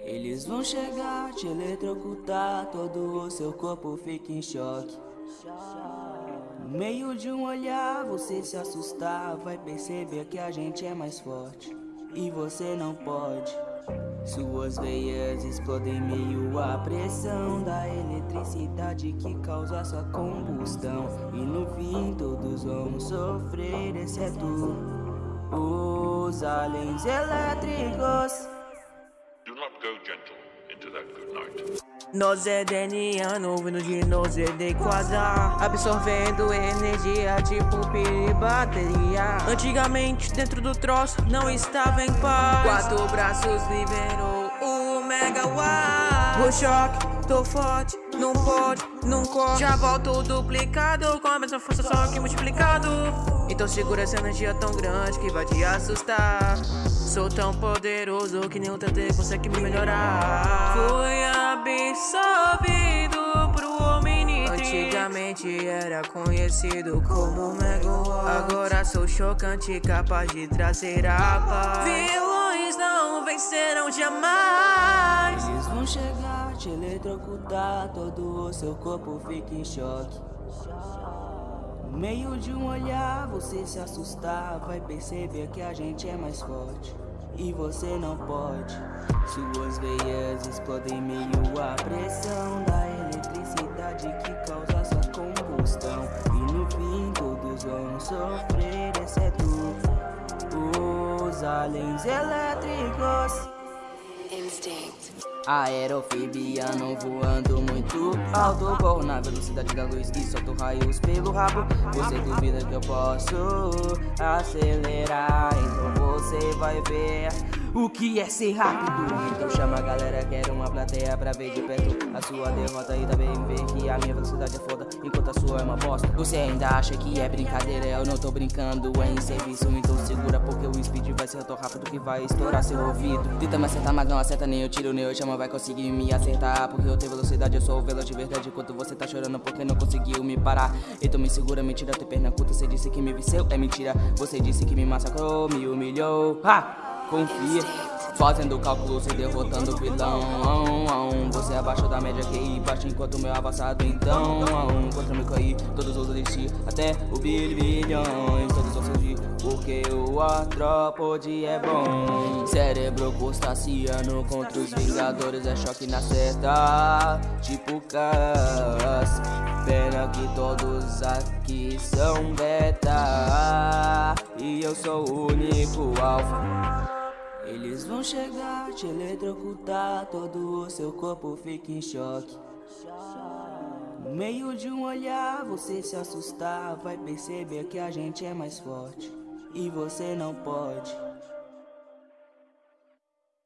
Eles vão chegar, te eletrocutar, todo o seu corpo fica em choque. No meio de um olhar, você se assustar, vai perceber que a gente é mais forte. E você não pode. Suas veias explodem meio a pressão da eletricidade que causa sua combustão. E no fim todos vão sofrer, exceto os aliens elétricos. Go gentle into that good night. Nós é deniano, vindo de nós é de quadrar Absorvendo energia tipo pilha e bateria. Antigamente dentro do troço não estava em paz. Quatro braços liberou o megawatt O choque, tô forte, não pode, não corre. Já volto duplicado com a mesma força só que multiplicado. Então segura essa energia tão grande que vai te assustar. Sou tão poderoso que nenhum TT consegue me melhorar. Fui absorvido pro Omnitrix Antigamente era conhecido como Megawatt Agora sou chocante, capaz de trazer a paz. Vilões não vencerão jamais Chegar, te eletrocutar, todo o seu corpo fica em choque. No meio de um olhar, você se assustar, vai perceber que a gente é mais forte. E você não pode. Suas veias explodem meio a pressão da eletricidade que causa sua combustão. E no fim todos vão sofrer, exceto os aliens elétricos. Aerofibiano voando muito alto. Corro na velocidade da luz e solto raios pelo rabo. Você duvida que eu posso acelerar Então você vai ver o que é ser rápido? Então chama a galera, quero uma plateia pra ver de perto A sua derrota e também ver que a minha velocidade é foda Enquanto a sua é uma bosta. Você ainda acha que é brincadeira, eu não tô brincando É em serviço, então segura porque o speed vai ser tão rápido que vai estourar seu ouvido. Tenta me acertar, mas não acerta nem eu tiro nem eu chama Vai conseguir me acertar porque eu tenho velocidade Eu sou o veloz de verdade. Enquanto você tá chorando porque não conseguiu me parar? Então me segura, mentira, tem perna curta Você disse que me venceu, é mentira. Você disse que me massacrou, me humilhou. Ah! Confia. Fazendo cálculos e derrotando o vilão. Você é abaixo da média que baixo enquanto meu avançado. Então Contra me cair, todos os desistir Até o bilhões, todos vão surgir Porque o artrópode é bom. Cérebro crustáceano contra os vingadores É choque na certa, tipo Cas Pena que todos aqui são beta E eu sou o único alfa eles vão chegar, te eletrocutar, todo o seu corpo fica em choque. No meio de um olhar, você se assustar, vai perceber que a gente é mais forte. E você não pode.